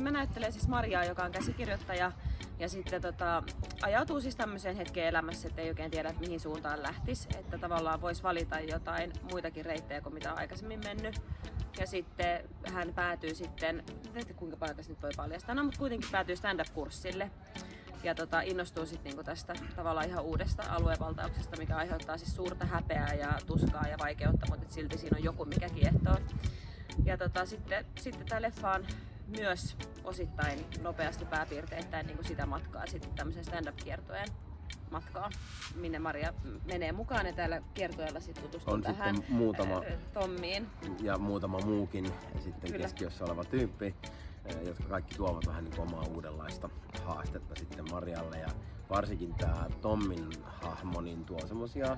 Mä näyttelen siis Mariaa, joka on käsikirjoittaja ja sitten tota, ajautuu siis tämmöiseen hetkeen elämässä, että ei oikein tiedä, että mihin suuntaan lähtisi. Että tavallaan voisi valita jotain muitakin reittejä kuin mitä on aikaisemmin mennyt. Ja sitten hän päätyy sitten, en kuinka paljon tässä nyt voi paljastaa, no, mutta kuitenkin päätyy stand-up-kurssille. Ja tota, innostuu sitten niinku tästä tavallaan ihan uudesta aluevaltauksesta, mikä aiheuttaa siis suurta häpeää ja tuskaa ja vaikeutta, mutta silti siinä on joku, mikä kiehtoo. Ja tota, sitten, sitten tämä leffa on myös osittain nopeasti pääpiirteittäin niin kuin sitä matkaa sitten tämmöisen stand-up-kiertojen matkaa, minne Maria menee mukaan ja täällä kiertueella sitten tutustuu On tähän sitten muutama- ää, Tommiin. ja muutama muukin sitten Kyllä. keskiössä oleva tyyppi, eh, jotka kaikki tuovat vähän niin omaa uudenlaista haastetta sitten Marialle. Ja varsinkin tämä Tommin hahmo niin tuo semmosia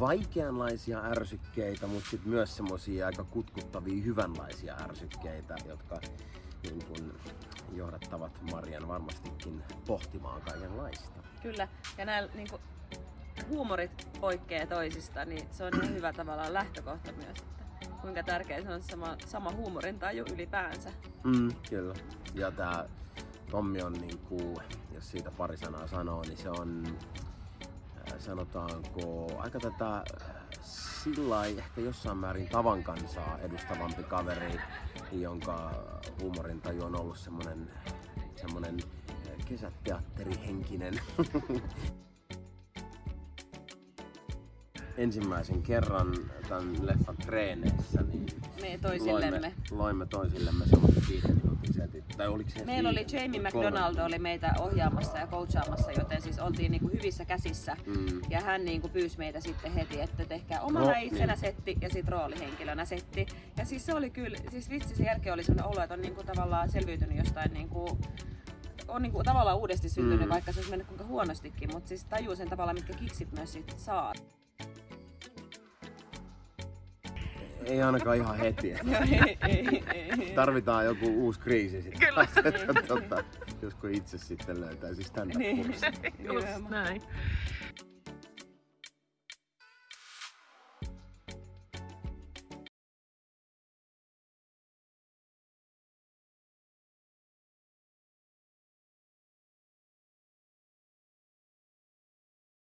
vaikeanlaisia ärsykkeitä, mutta sitten myös semmosia aika kutkuttavia hyvänlaisia ärsykkeitä, jotka niin kuin johdattavat Marian varmastikin pohtimaan kaikenlaista. Kyllä, ja nämä niin kuin, huumorit poikkeaa toisista, niin se on ihan hyvä tavallaan lähtökohta myös, että kuinka tärkeä se on sama, sama huumorintaju ylipäänsä. Mm, kyllä. Ja tää Tommi on niinku, jos siitä pari sanaa sanoo, niin se on sanotaanko aika tätä äh, sillä ehkä jossain määrin tavan kansaa edustavampi kaveri, jonka huumorintaju on ollut semmonen, semmonen äh, kesäteatterihenkinen. Ensimmäisen kerran tämän leffan treeneissä, niin Me toisillemme. loimme, loimme toisillemme semmoiset viiden minuutin setit. Tai oliko se Meillä oli? Jamie. McDonald oli meitä ohjaamassa ja coachaamassa, joten siis oltiin niinku hyvissä käsissä. Mm. Ja hän niinku pyysi meitä sitten heti, että tehkää omana No, no, itsenä niin. setti ja sitten roolihenkilönä setti. Ja siis se oli kyllä, siis vitsi sen jälkeen oli sellainen olo, että on niinku tavallaan selviytynyt jostain niinku on niinku tavallaan uudesti syntynyt, Mm. mm. vaikka se olisi mennyt kuinka huonostikin, mutta siis tajuu sen tavallaan, mitkä kiksit myös sit saa. Ei ainakaan ihan heti. ei, ei, ei. Tarvitaan joku uusi kriisi sitten. Kyllä. että, tota, josko itse sitten löytäisi stand-up-kurssin. Niin, Just näin.